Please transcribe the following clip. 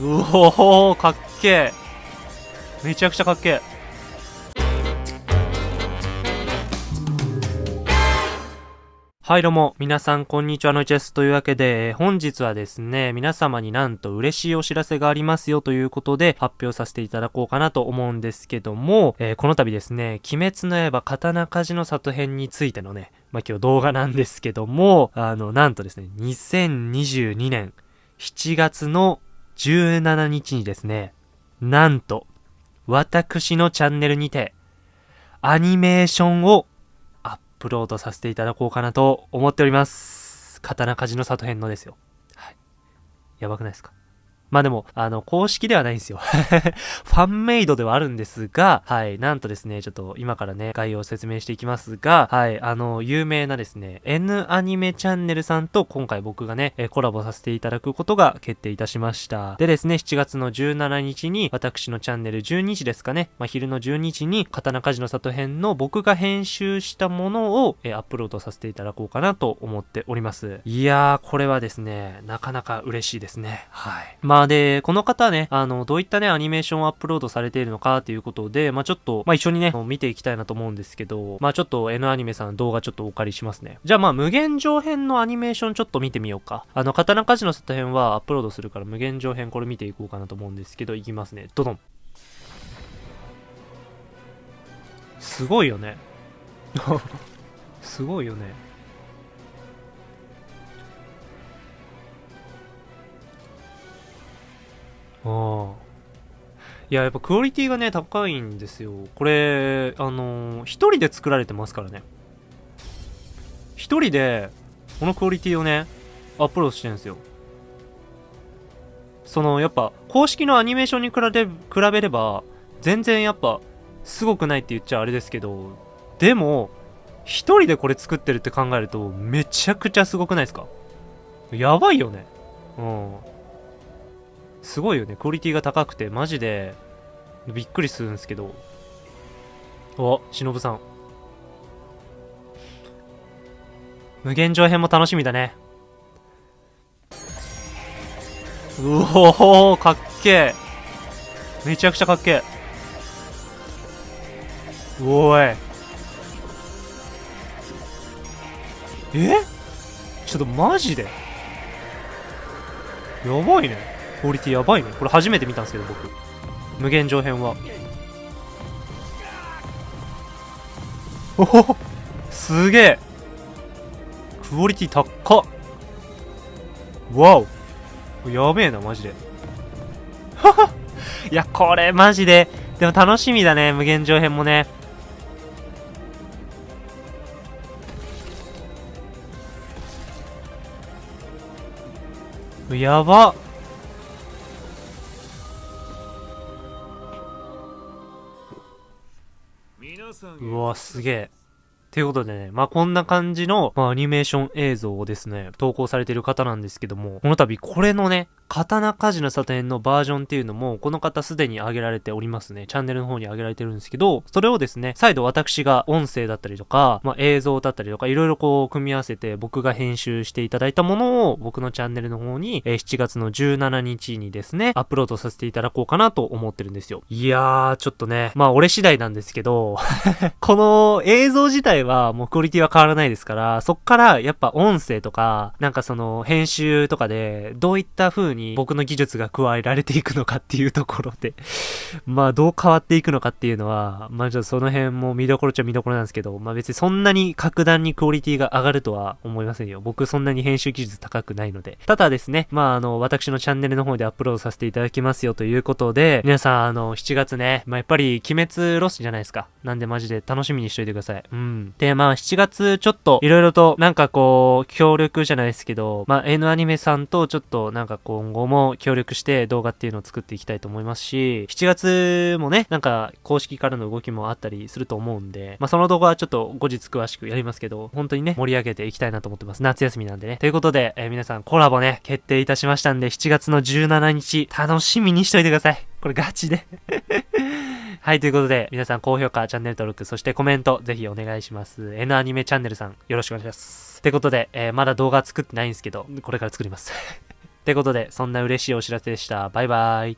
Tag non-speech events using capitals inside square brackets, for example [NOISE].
うおーかっけえ。めちゃくちゃかっけえ。はいどうも、皆さんこんにちはのチェスというわけで、本日はですね、皆様になんと嬉しいお知らせがありますよということで発表させていただこうかなと思うんですけども、えー、この度ですね、鬼滅の刃刀鍛冶の里編についてのね、まあ、今日動画なんですけども、あの、なんとですね、2022年7月の17日にですね、なんと、私のチャンネルにて、アニメーションをアップロードさせていただこうかなと思っております。刀鍛冶の里編のですよ。はい。やばくないですか？まあでも、あの、公式ではないんですよ。[LAUGHS] ファンメイドではあるんですが、はい、なんとですね、ちょっと今からね、概要を説明していきますが、はい、あの、有名なですね、N アニメチャンネルさんと今回僕がね、えコラボさせていただくことが決定いたしました。でですね、7月の17日に、私のチャンネル12時ですかね、まあ、昼の12時に、刀鍛冶の里編の僕が編集したものを、えアップロードさせていただこうかなと思っております。いやー、これはですね、なかなか嬉しいですね。はい。まあで、この方ね、あの、どういったね、アニメーションをアップロードされているのかっていうことで、まあちょっと、まあ一緒にね、見ていきたいなと思うんですけど、まあちょっと N アニメさん動画ちょっとお借りしますね。じゃあまあ無限上編のアニメーションちょっと見てみようか。あの、刀鍛冶の里編はアップロードするから無限上編これ見ていこうかなと思うんですけど、いきますね。ドドン。すごいよね。[LAUGHS] すごいよね。ああ。いや、やっぱクオリティがね、高いんですよ。これ、あのー、一人で作られてますからね。一人で、このクオリティをね、アップロードしてるんですよ。その、やっぱ、公式のアニメーションに比べ、比べれば、全然やっぱ、すごくないって言っちゃあれですけど、でも、一人でこれ作ってるって考えると、めちゃくちゃすごくないですか？やばいよね。うん。すごいよね。クオリティが高くて、マジで、びっくりするんですけど。お、しのぶさん。無限上編も楽しみだね。うおー、かっけえ。めちゃくちゃかっけえ。おい。え？ちょっとマジで？やばいね。クオリティやばいね。これ初めて見たんですけど僕。無限上編は。おおすげえ。クオリティ高っ。わお。やべえなマジで。いやこれマジで。でも楽しみだね無限上編もね。やばっ。うわ、すげえ。ということでね、まあ、こんな感じの、まあ、アニメーション映像をですね、投稿されている方なんですけども、この度これのね、刀鍛冶の里編のバージョンっていうのも、この方すでに上げられておりますね。チャンネルの方に上げられてるんですけど、それをですね、再度私が音声だったりとか、まあ、映像だったりとか、いろいろこう、組み合わせて僕が編集していただいたものを、僕のチャンネルの方に、えー、7月の17日にですね、アップロードさせていただこうかなと思ってるんですよ。いやー、ちょっとね、まあ、俺次第なんですけど、[LAUGHS] この映像自体はもうクオリティは変わらないですから、そっからやっぱ音声とか、なんかその編集とかで、どういった風にに僕の技術が加えられていくのかっていうところで [LAUGHS] まあどう変わっていくのかっていうのは、まあちょっとその辺も見どころっちゃ見どころなんですけど、まあ別にそんなに格段にクオリティが上がるとは思いませんよ。僕そんなに編集技術高くないので。ただですね、まああの、私のチャンネルの方でアップロードさせていただきますよということで、皆さんあの、7月ね、まあやっぱり鬼滅ロスじゃないですか。なんでマジで楽しみにしといてください。うん。で、まあ7月ちょっと色々となんかこう、協力じゃないですけど、まあ N アニメさんとちょっとなんか今後も協力して動画っていうのを作っていきたいと思いますし、7月もね、なんか公式からの動きもあったりすると思うんで、まあその動画はちょっと後日詳しくやりますけど、本当にね、盛り上げていきたいなと思ってます。夏休みなんでね。ということで、えー、皆さんコラボね、決定いたしましたんで、7月の17日、楽しみにしといてください。これガチで [LAUGHS] はい、ということで、皆さん高評価、チャンネル登録、そしてコメント、ぜひお願いします。N アニメチャンネルさん、よろしくお願いします。ということで、えー、まだ動画作ってないんですけど、これから作ります [LAUGHS] ってことで、そんな嬉しいお知らせでした。バイバイ。